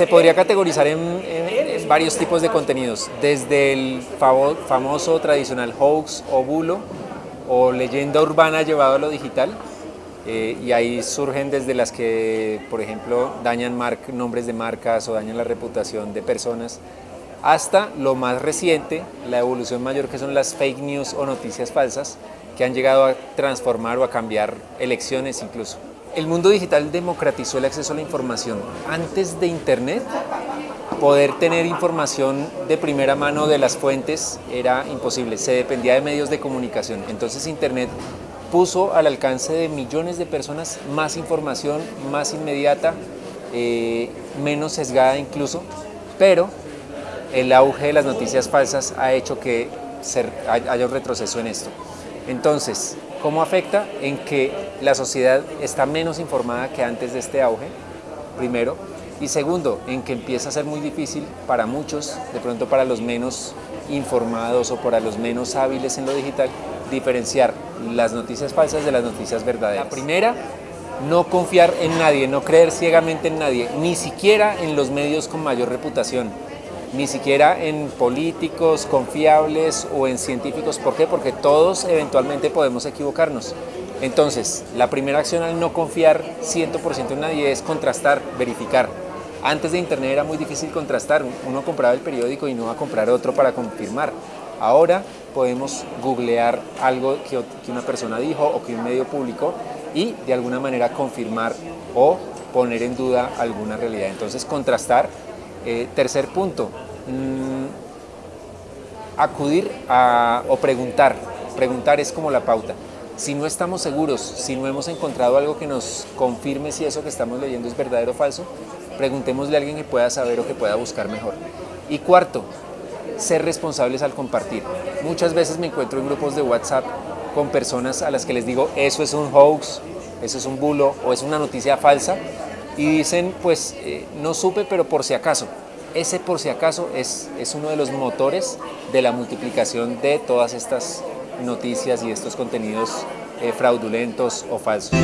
se podría categorizar en, varios tipos de contenidos, desde el famoso tradicional hoax o bulo o leyenda urbana llevado a lo digital, eh, y ahí surgen desde las que, por ejemplo, dañan nombres de marcas o dañan la reputación de personas, hasta lo más reciente, la evolución mayor que son las fake news o noticias falsas, que han llegado a transformar o a cambiar elecciones incluso. El mundo digital democratizó el acceso a la información. Antes de Internet, poder tener información de primera mano de las fuentes era imposible, se dependía de medios de comunicación. Entonces Internet puso al alcance de millones de personas más información, más inmediata, eh, menos sesgada incluso, pero el auge de las noticias falsas ha hecho que haya un retroceso en esto. Entonces, ¿cómo afecta? En que la sociedad está menos informada que antes de este auge, primero, y segundo, en que empieza a ser muy difícil para muchos, de pronto para los menos informados o para los menos hábiles en lo digital, diferenciar las noticias falsas de las noticias verdaderas. La primera, no confiar en nadie, no creer ciegamente en nadie, ni siquiera en los medios con mayor reputación, ni siquiera en políticos confiables o en científicos. ¿Por qué? Porque todos eventualmente podemos equivocarnos. Entonces, la primera acción al no confiar 100% en nadie es contrastar, verificar. Antes de Internet era muy difícil contrastar, uno compraba el periódico y no va a comprar otro para confirmar. Ahora podemos googlear algo que, una persona dijo o que un medio publicó y de alguna manera confirmar o poner en duda alguna realidad. Entonces, contrastar. Eh, tercer punto, mm, acudir o preguntar. Preguntar es como la pauta. Si no estamos seguros, si no hemos encontrado algo que nos confirme si eso que estamos leyendo es verdadero o falso, preguntémosle a alguien que pueda saber o que pueda buscar mejor. Y cuarto, ser responsables al compartir. Muchas veces me encuentro en grupos de WhatsApp con personas a las que les digo, eso es un hoax, eso es un bulo o es una noticia falsa, y dicen, pues eh, no supe, pero por si acaso. Ese por si acaso es, es uno de los motores de la multiplicación de todas estas noticias y estos contenidos eh, fraudulentos o falsos.